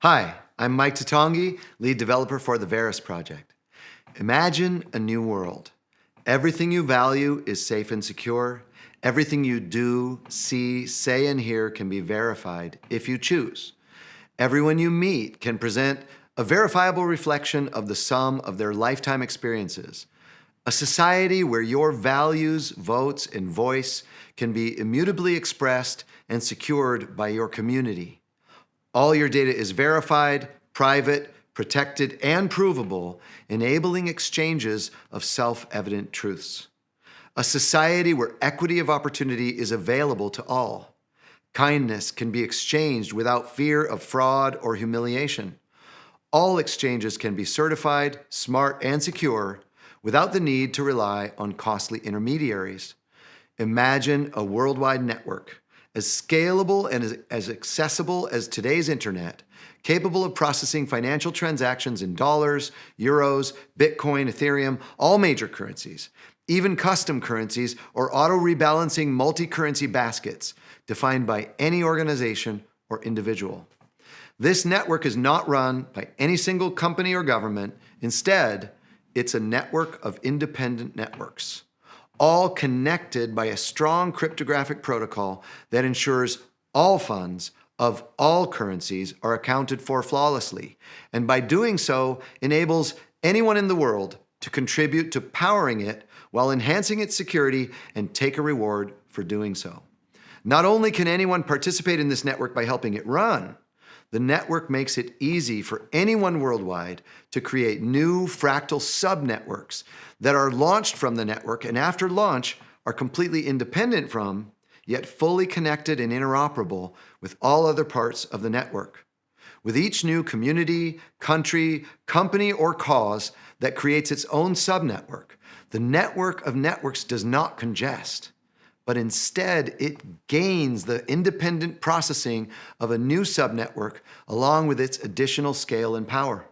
Hi, I'm Mike Toutonghi, lead developer for the Verus project. Imagine a new world. Everything you value is safe and secure. Everything you do, see, say, and hear can be verified if you choose. Everyone you meet can present a verifiable reflection of the sum of their lifetime experiences. A society where your values, votes, and voice can be immutably expressed and secured by your community. All your data is verified, private, protected, and provable, enabling exchanges of self-evident truths. A society where equity of opportunity is available to all. Kindness can be exchanged without fear of fraud or humiliation. All exchanges can be certified, smart, and secure without the need to rely on costly intermediaries. Imagine a worldwide network as scalable and as, as accessible as today's internet, capable of processing financial transactions in dollars, euros, Bitcoin, Ethereum, all major currencies, even custom currencies or auto-rebalancing multi-currency baskets defined by any organization or individual. This network is not run by any single company or government. Instead, it's a network of independent networks all connected by a strong cryptographic protocol that ensures all funds of all currencies are accounted for flawlessly, and by doing so enables anyone in the world to contribute to powering it while enhancing its security and take a reward for doing so. Not only can anyone participate in this network by helping it run, the network makes it easy for anyone worldwide to create new fractal subnetworks that are launched from the network and after launch are completely independent from, yet fully connected and interoperable with all other parts of the network. With each new community, country, company, or cause that creates its own subnetwork, the network of networks does not congest but instead it gains the independent processing of a new subnetwork along with its additional scale and power.